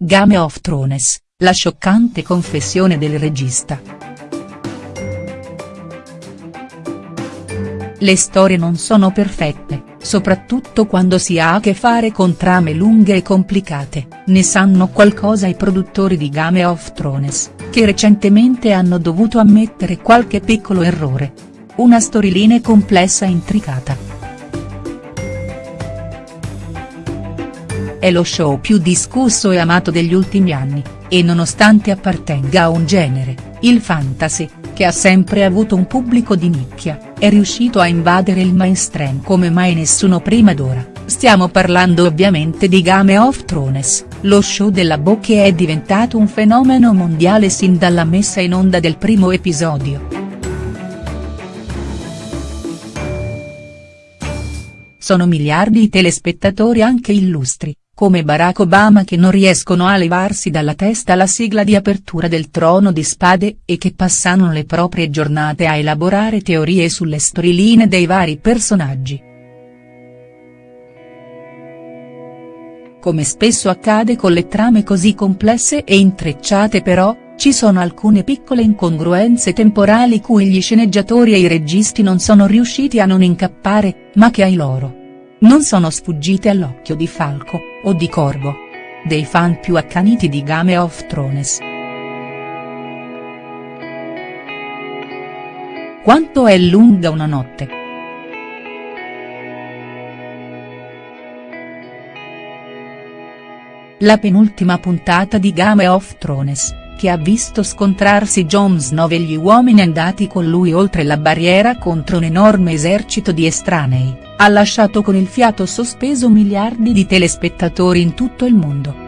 Game of Thrones, la scioccante confessione del regista. Le storie non sono perfette, soprattutto quando si ha a che fare con trame lunghe e complicate, ne sanno qualcosa i produttori di Game of Thrones, che recentemente hanno dovuto ammettere qualche piccolo errore. Una storyline complessa e intricata. È lo show più discusso e amato degli ultimi anni, e nonostante appartenga a un genere, il fantasy, che ha sempre avuto un pubblico di nicchia, è riuscito a invadere il mainstream come mai nessuno prima d'ora, stiamo parlando ovviamente di Game of Thrones, lo show della Bo che è diventato un fenomeno mondiale sin dalla messa in onda del primo episodio. Sono miliardi i telespettatori anche illustri, come Barack Obama che non riescono a levarsi dalla testa la sigla di apertura del Trono di Spade e che passano le proprie giornate a elaborare teorie sulle storyline dei vari personaggi. Come spesso accade con le trame così complesse e intrecciate però, ci sono alcune piccole incongruenze temporali cui gli sceneggiatori e i registi non sono riusciti a non incappare, ma che ai loro non sono sfuggite all'occhio di Falco, o di Corvo. Dei fan più accaniti di Game of Thrones. Quanto è lunga una notte?. La penultima puntata di Game of Thrones, che ha visto scontrarsi Jon Snow e gli uomini andati con lui oltre la barriera contro un enorme esercito di estranei, ha lasciato con il fiato sospeso miliardi di telespettatori in tutto il mondo.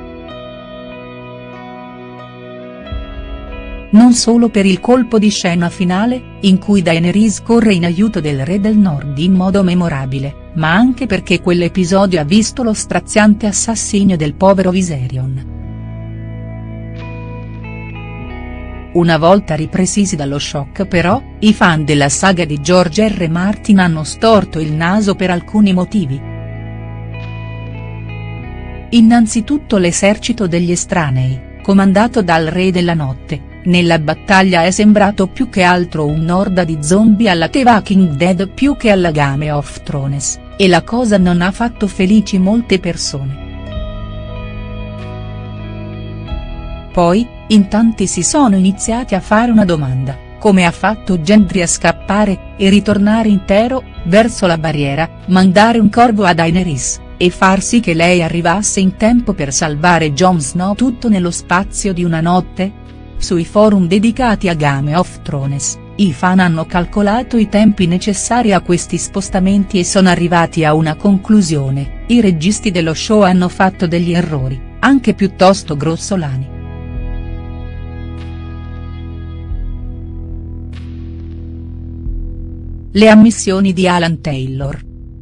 Non solo per il colpo di scena finale, in cui Daenerys corre in aiuto del re del nord in modo memorabile, ma anche perché quell'episodio ha visto lo straziante assassinio del povero Viserion. Una volta ripresisi dallo shock però, i fan della saga di George R. Martin hanno storto il naso per alcuni motivi. Innanzitutto l'esercito degli estranei, comandato dal Re della Notte, nella battaglia è sembrato più che altro un'orda di zombie alla The Walking Dead più che alla Game of Thrones, e la cosa non ha fatto felici molte persone. Poi, in tanti si sono iniziati a fare una domanda, come ha fatto Gendry a scappare, e ritornare intero, verso la barriera, mandare un corvo a Daenerys, e far sì che lei arrivasse in tempo per salvare Jon Snow tutto nello spazio di una notte? Sui forum dedicati a Game of Thrones, i fan hanno calcolato i tempi necessari a questi spostamenti e sono arrivati a una conclusione, i registi dello show hanno fatto degli errori, anche piuttosto grossolani. Le ammissioni di Alan Taylor.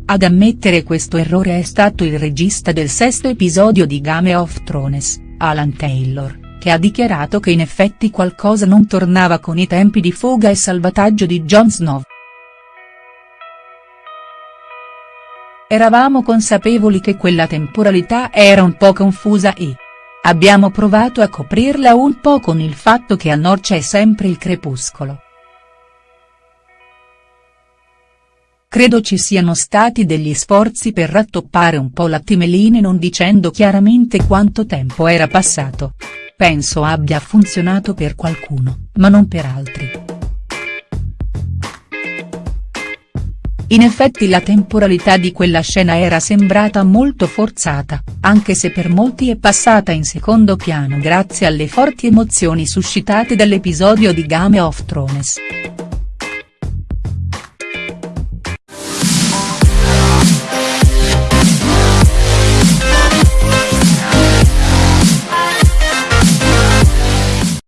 Ad ammettere questo errore è stato il regista del sesto episodio di Game of Thrones, Alan Taylor, che ha dichiarato che in effetti qualcosa non tornava con i tempi di fuga e salvataggio di Jon Snow. Eravamo consapevoli che quella temporalità era un po' confusa e. Abbiamo provato a coprirla un po' con il fatto che a nord c'è sempre il crepuscolo. Credo ci siano stati degli sforzi per rattoppare un po' la timeline non dicendo chiaramente quanto tempo era passato. Penso abbia funzionato per qualcuno, ma non per altri. In effetti la temporalità di quella scena era sembrata molto forzata, anche se per molti è passata in secondo piano grazie alle forti emozioni suscitate dall'episodio di Game of Thrones.